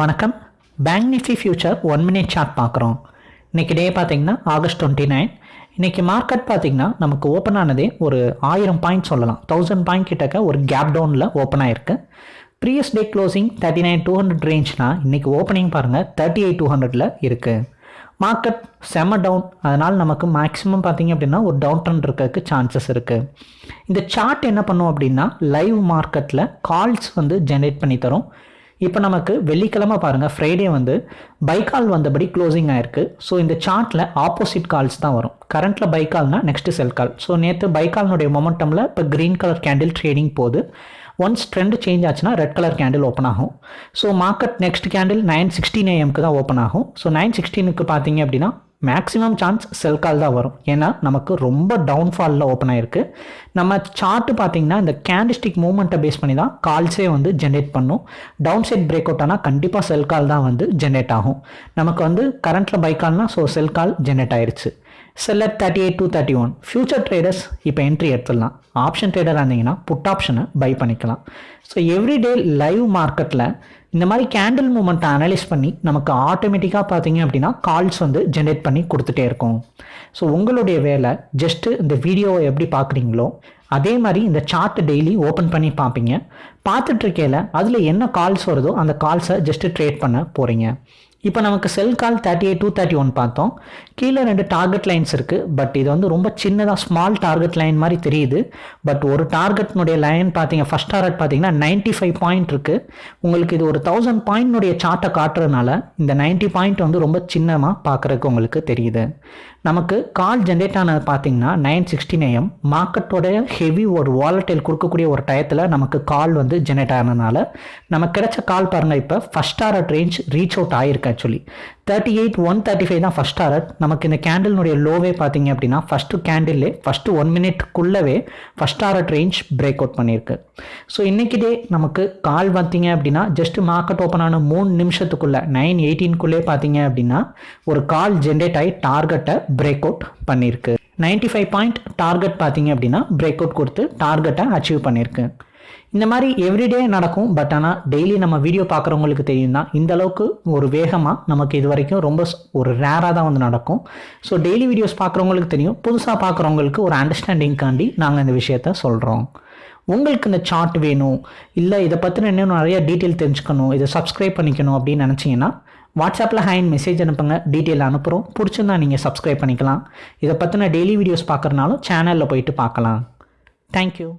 வணக்கம். Bank nifty future one minute chart பார்க்குறோம். இன்றைக்கி டே பார்த்தீங்கன்னா ஆகஸ்ட் டுவெண்ட்டி நைன் இன்றைக்கி மார்க்கெட் பார்த்தீங்கன்னா நமக்கு ஓப்பன் ஆனதே ஒரு ஆயிரம் பாயிண்ட் சொல்லலாம். தௌசண்ட் பாயிண்ட் கிட்டக்க ஒரு கேப் டவுனில் ஓப்பன் ஆயிருக்கு. Previous day closing thirty nine two hundred ரேஞ்ச்னா இன்றைக்கி ஓப்பனிங் பாருங்கள் தேர்ட்டி எயிட் டூ ஹண்ட்ரடில் இருக்குது மார்க்கெட் செம டவுன் அதனால் நமக்கு மேக்ஸிமம் பார்த்திங்க அப்படின்னா ஒரு டவுன் ட்ரெண்ட் இருக்கிறதுக்கு சான்சஸ் இருக்குது இந்த சார்ட் என்ன பண்ணும் அப்படின்னா லைவ் மார்க்கெட்டில் கால்ஸ் வந்து ஜென்ரேட் பண்ணி தரும். இப்போ நமக்கு வெள்ளிக்கிழமை பாருங்கள் ஃப்ரைடே வந்து பைக்கால் வந்தபடி க்ளோசிங் ஆயிருக்கு. ஸோ இந்த சார்ட்டில் ஆப்போசிட் கால்ஸ் தான் வரும். கரண்ட்டில் பைக்கால்னா நெக்ஸ்ட்டு செல் கால் ஸோ நேற்று பைக்கால்னுடைய மொமெண்டமில் இப்போ க்ரீன் கலர் கேண்டில் ட்ரேடிங் போகுது ஒன்ஸ் ட்ரெண்ட் சேஞ்ச் ஆச்சுன்னா ரெட் கலர் கேண்டில் ஓப்பன் ஆகும். So market next candle nine sixteen ஏஎம்க்கு தான் ஓப்பன் ஆகும். ஸோ நைன் சிக்ஸ்டீனுக்கு பார்த்தீங்க அப்படின்னா மேக்ஸிமம் சான்ஸ் செல் கால் தான் வரும். ஏன்னா நமக்கு ரொம்ப டவுன்ஃபாலில் ஓப்பன் ஆயிருக்கு. நம்ம சார்ட்டு பார்த்தீங்கன்னா இந்த கேண்டிஸ்டிக் மூவ்மெண்ட்டை பேஸ் பண்ணி தான் கால்ஸே வந்து ஜென்ரேட் பண்ணும். டவுன் சைட் பிரேக் அவுட் ஆனால் கண்டிப்பாக செல் கால் தான் வந்து ஜென்ரேட் ஆகும். நமக்கு வந்து கரண்ட்டில் பை கால்னா ஸோ செல் கால் ஜென்ரேட் ஆயிடுச்சு seller thirty eight two thirty one future traders இப்போ என்ட்ரி எடுத்துடலாம். ஆப்ஷன் ட்ரேடராக இருந்தீங்கன்னா புட் ஆப்ஷனை பை பண்ணிக்கலாம். ஸோ எவ்ரிடே லைவ் மார்க்கெட்டில் இந்த மாதிரி கேண்டில் மூமெண்ட்டை அனலைஸ் பண்ணி நமக்கு ஆட்டோமேட்டிக்காக பார்த்தீங்க அப்படின்னா கால்ஸ் வந்து ஜென்ரேட் பண்ணி கொடுத்துட்டே இருக்கும். ஸோ உங்களுடைய வேலை ஜஸ்ட்டு இந்த வீடியோவை எப்படி பார்க்குறீங்களோ அதே மாதிரி இந்த சார்ட்டை டெய்லி ஓப்பன் பண்ணி பார்ப்பீங்க. பார்த்துட்ருக்கையில் அதில் என்ன கால்ஸ் வருதோ அந்த கால்ஸை ஜஸ்ட்டு ட்ரேட் பண்ண போகிறீங்க இப்போ நமக்கு sell call thirty eight two thirty one பார்த்தோம். கீழே ரெண்டு டார்கெட் லைன்ஸ் இருக்குது பட் இது வந்து ரொம்ப சின்னதாக ஸ்மால் டார்கெட் லைன் மாதிரி தெரியுது. பட் ஒரு டார்கெட்னுடைய லைன் பார்த்தீங்க ஃபஸ்ட் டார்கெட் பார்த்தீங்கன்னா நைன்ட்டி ஃபைவ் பாயிண்ட் இருக்குது உங்களுக்கு இது ஒரு தௌசண்ட் பாயிண்ட்னுடைய சார்ட்டை காட்டுறதுனால இந்த நைன்ட்டி பாயிண்ட் வந்து ரொம்ப சின்னமாக பார்க்குறதுக்கு உங்களுக்கு தெரியுது. நமக்கு கால் ஜென்ரேட் ஆனது பார்த்தீங்கன்னா நைன் சிக்ஸ்டீன் ஏஎம் மார்க்கெட்டோட ஹெவி ஒரு வாலட்டைல் கொடுக்கக்கூடிய ஒரு டயத்தில் நமக்கு கால் வந்து ஜென்ரேட் ஆனதுனால நமக்கு கிடைச்ச கால் பாருங்கள் இப்போ first target range reach out ஆயிருக்கு actually thirty eight one thirty five தான் ஃபஸ்ட் டாரட் நமக்கு இந்த கேண்டில்னுடைய லோவே பார்த்தீங்க அப்படின்னா ஃபஸ்ட்டு கேண்டில்லே first one மினிட்குள்ளவே first target range break out பண்ணியிருக்கு. ஸோ இன்றைக்கி டே நமக்கு கால் பார்த்தீங்க அப்படின்னா ஜஸ்ட் மார்க்கெட் ஓப்பன் ஆன மூணு நிமிஷத்துக்குள்ளே நைன் எயிட்டீன்குள்ளே பார்த்தீங்க அப்படின்னா ஒரு கால் ஜென்ரேட் ஆகி டார்கெட்டை பிரேக் அவுட் பண்ணியிருக்கு. நைன்டி ஃபைவ் பாயிண்ட் டார்கெட் பார்த்தீங்க அப்படின்னா பிரேக் அவுட் கொடுத்து டார்கெட்டை அச்சீவ் பண்ணியிருக்கு. இந்த மாதிரி எவ்ரிடே நடக்கும் பட் ஆனால் டெய்லி நம்ம வீடியோ பார்க்குறவங்களுக்கு தெரியும் தான் இந்த அளவுக்கு ஒரு வேகமாக நமக்கு இது வரைக்கும் ரொம்ப ஒரு ரேராக தான் வந்து நடக்கும். ஸோ டெய்லி வீடியோஸ் பார்க்குறவங்களுக்கு தெரியும். புதுசாக பார்க்குறவங்களுக்கு ஒரு அண்டர்ஸ்டாண்டிங்காண்டி நாங்கள் இந்த விஷயத்த சொல்கிறோம் உங்களுக்கு இந்த சார்ட் வேணும் இல்லை இதை பற்றின இன்னும் நிறைய டீட்டெயில் தெரிஞ்சுக்கணும் இதை சப்ஸ்கிரைப் பண்ணிக்கணும் அப்படின்னு நினச்சிங்கன்னா வாட்ஸ்அப்பில் ஹேண்ட் மெசேஜ் அனுப்புங்க டீட்டெயில் அனுப்புகிறோம் பிடிச்சிருந்தா நீங்கள் சப்ஸ்கிரைப் பண்ணிக்கலாம். இதை பற்றின டெய்லி வீடியோஸ் பார்க்குறனாலும் சேனலில் போயிட்டு பார்க்கலாம். தேங்க்யூ